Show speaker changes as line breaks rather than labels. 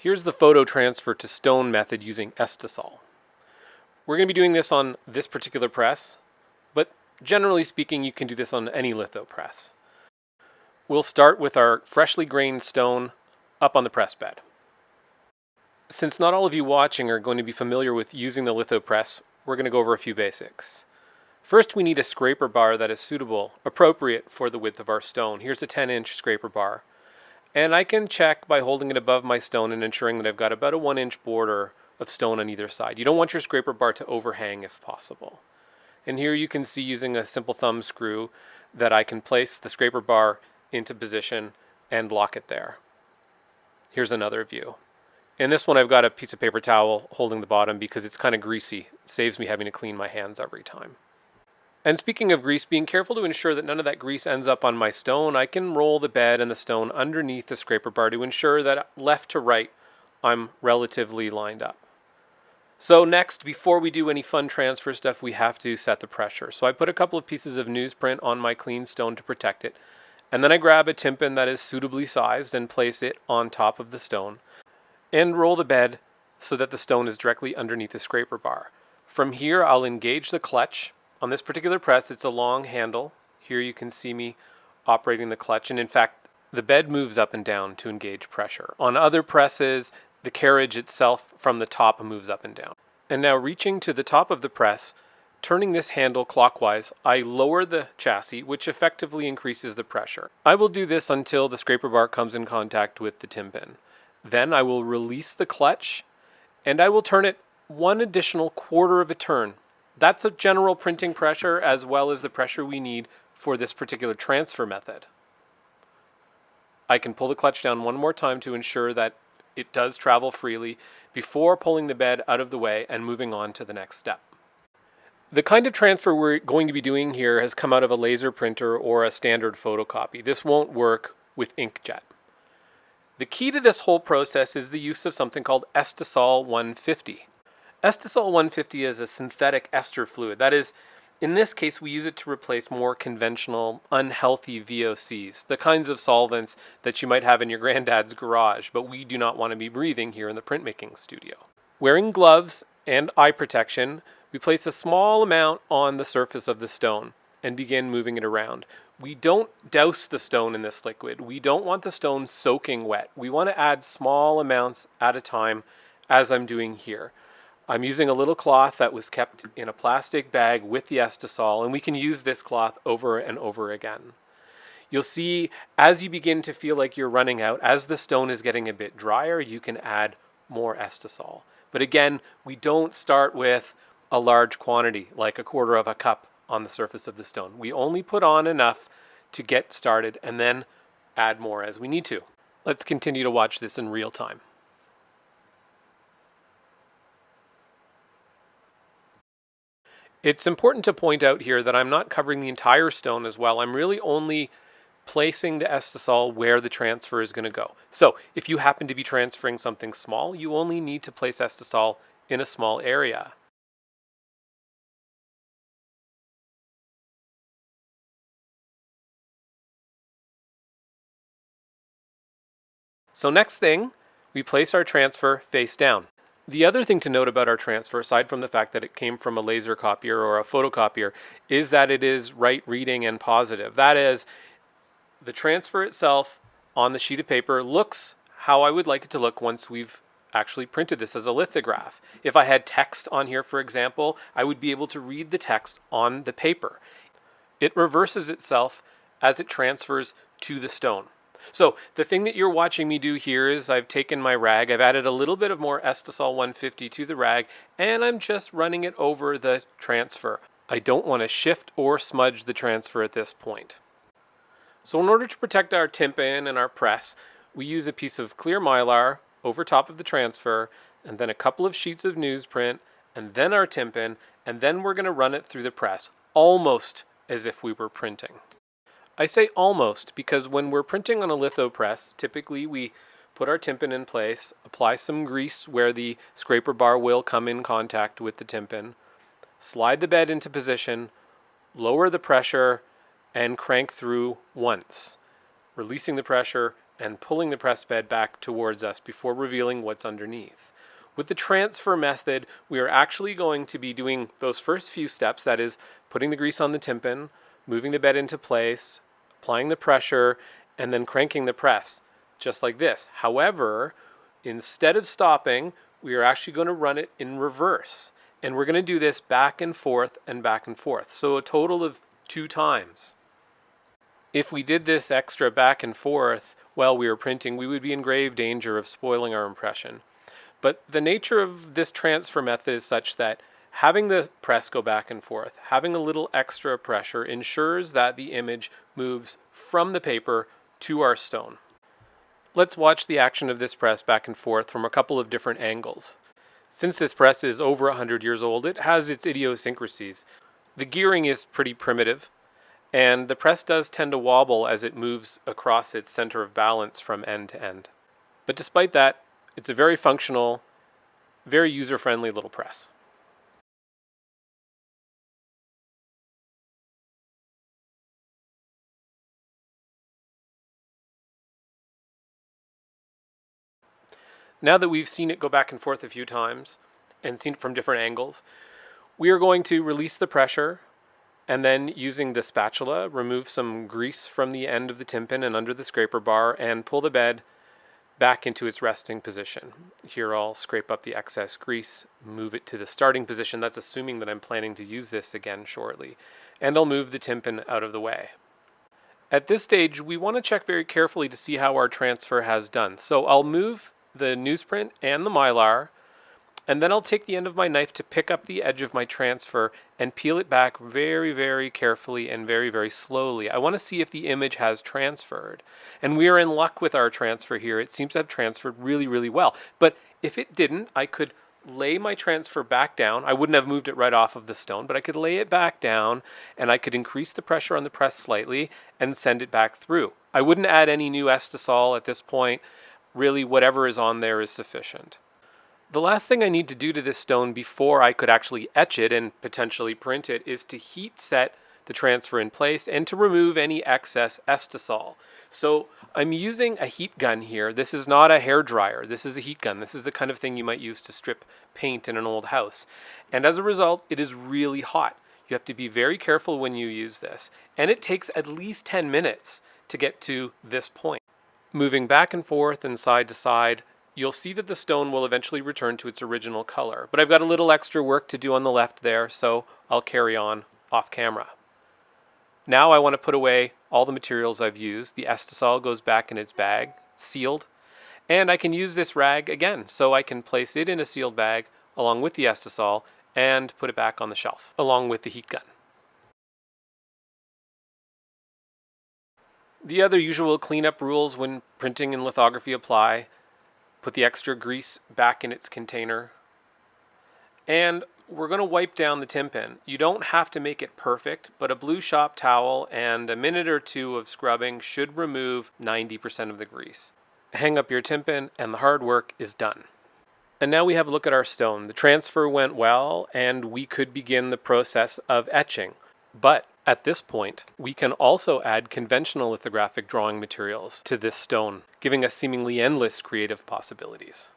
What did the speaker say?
Here's the photo transfer to stone method using Estisol. We're going to be doing this on this particular press, but generally speaking you can do this on any litho press. We'll start with our freshly grained stone up on the press bed. Since not all of you watching are going to be familiar with using the litho press, we're going to go over a few basics. First we need a scraper bar that is suitable, appropriate for the width of our stone. Here's a 10 inch scraper bar. And I can check by holding it above my stone and ensuring that I've got about a one inch border of stone on either side. You don't want your scraper bar to overhang if possible. And here you can see using a simple thumb screw that I can place the scraper bar into position and lock it there. Here's another view. In this one I've got a piece of paper towel holding the bottom because it's kind of greasy. It saves me having to clean my hands every time. And speaking of grease, being careful to ensure that none of that grease ends up on my stone, I can roll the bed and the stone underneath the scraper bar to ensure that left to right I'm relatively lined up. So next, before we do any fun transfer stuff, we have to set the pressure. So I put a couple of pieces of newsprint on my clean stone to protect it. And then I grab a tympan that is suitably sized and place it on top of the stone. And roll the bed so that the stone is directly underneath the scraper bar. From here, I'll engage the clutch on this particular press, it's a long handle. Here you can see me operating the clutch, and in fact, the bed moves up and down to engage pressure. On other presses, the carriage itself from the top moves up and down. And now reaching to the top of the press, turning this handle clockwise, I lower the chassis, which effectively increases the pressure. I will do this until the scraper bar comes in contact with the tympan. Then I will release the clutch, and I will turn it one additional quarter of a turn that's a general printing pressure as well as the pressure we need for this particular transfer method. I can pull the clutch down one more time to ensure that it does travel freely before pulling the bed out of the way and moving on to the next step. The kind of transfer we're going to be doing here has come out of a laser printer or a standard photocopy. This won't work with inkjet. The key to this whole process is the use of something called Estisol 150. Estisol 150 is a synthetic ester fluid. That is, in this case, we use it to replace more conventional, unhealthy VOCs, the kinds of solvents that you might have in your granddad's garage, but we do not want to be breathing here in the printmaking studio. Wearing gloves and eye protection, we place a small amount on the surface of the stone and begin moving it around. We don't douse the stone in this liquid. We don't want the stone soaking wet. We want to add small amounts at a time as I'm doing here. I'm using a little cloth that was kept in a plastic bag with the Estisol, and we can use this cloth over and over again. You'll see as you begin to feel like you're running out, as the stone is getting a bit drier, you can add more Estisol. But again, we don't start with a large quantity, like a quarter of a cup on the surface of the stone. We only put on enough to get started and then add more as we need to. Let's continue to watch this in real time. It's important to point out here that I'm not covering the entire stone as well. I'm really only placing the Estisol where the transfer is going to go. So if you happen to be transferring something small, you only need to place Estisol in a small area. So next thing, we place our transfer face down. The other thing to note about our transfer, aside from the fact that it came from a laser copier or a photocopier, is that it is right reading and positive. That is, the transfer itself on the sheet of paper looks how I would like it to look once we've actually printed this as a lithograph. If I had text on here, for example, I would be able to read the text on the paper. It reverses itself as it transfers to the stone. So the thing that you're watching me do here is I've taken my rag, I've added a little bit of more Estisol 150 to the rag, and I'm just running it over the transfer. I don't want to shift or smudge the transfer at this point. So in order to protect our tympan and our press, we use a piece of clear mylar over top of the transfer, and then a couple of sheets of newsprint, and then our tympan, and then we're going to run it through the press, almost as if we were printing. I say almost because when we're printing on a litho press, typically we put our tympan in place, apply some grease where the scraper bar will come in contact with the tympan, slide the bed into position, lower the pressure, and crank through once, releasing the pressure and pulling the press bed back towards us before revealing what's underneath. With the transfer method, we are actually going to be doing those first few steps, that is, putting the grease on the tympan, moving the bed into place, applying the pressure, and then cranking the press, just like this. However, instead of stopping, we are actually going to run it in reverse. And we're going to do this back and forth and back and forth. So a total of two times. If we did this extra back and forth while we were printing, we would be in grave danger of spoiling our impression. But the nature of this transfer method is such that having the press go back and forth, having a little extra pressure ensures that the image moves from the paper to our stone. Let's watch the action of this press back and forth from a couple of different angles. Since this press is over 100 years old, it has its idiosyncrasies. The gearing is pretty primitive, and the press does tend to wobble as it moves across its center of balance from end to end. But despite that, it's a very functional, very user-friendly little press. Now that we've seen it go back and forth a few times and seen it from different angles, we are going to release the pressure and then using the spatula, remove some grease from the end of the tympan and under the scraper bar and pull the bed back into its resting position. Here I'll scrape up the excess grease, move it to the starting position. That's assuming that I'm planning to use this again shortly. And I'll move the tympan out of the way. At this stage, we want to check very carefully to see how our transfer has done. So I'll move the newsprint and the mylar and then I'll take the end of my knife to pick up the edge of my transfer and peel it back very, very carefully and very, very slowly. I want to see if the image has transferred. And we are in luck with our transfer here. It seems to have transferred really, really well. But if it didn't, I could lay my transfer back down. I wouldn't have moved it right off of the stone, but I could lay it back down and I could increase the pressure on the press slightly and send it back through. I wouldn't add any new Estisol at this point. Really, whatever is on there is sufficient. The last thing I need to do to this stone before I could actually etch it and potentially print it is to heat set the transfer in place and to remove any excess estisol. So I'm using a heat gun here. This is not a hair dryer. This is a heat gun. This is the kind of thing you might use to strip paint in an old house. And as a result, it is really hot. You have to be very careful when you use this. And it takes at least 10 minutes to get to this point. Moving back and forth and side to side, you'll see that the stone will eventually return to its original color. But I've got a little extra work to do on the left there, so I'll carry on off camera. Now I want to put away all the materials I've used. The Estisol goes back in its bag, sealed. And I can use this rag again, so I can place it in a sealed bag along with the Estisol and put it back on the shelf, along with the heat gun. The other usual cleanup rules when printing and lithography apply. Put the extra grease back in its container. And we're going to wipe down the tympan. You don't have to make it perfect, but a blue shop towel and a minute or two of scrubbing should remove 90% of the grease. Hang up your tympan and the hard work is done. And now we have a look at our stone. The transfer went well and we could begin the process of etching. But at this point, we can also add conventional lithographic drawing materials to this stone, giving us seemingly endless creative possibilities.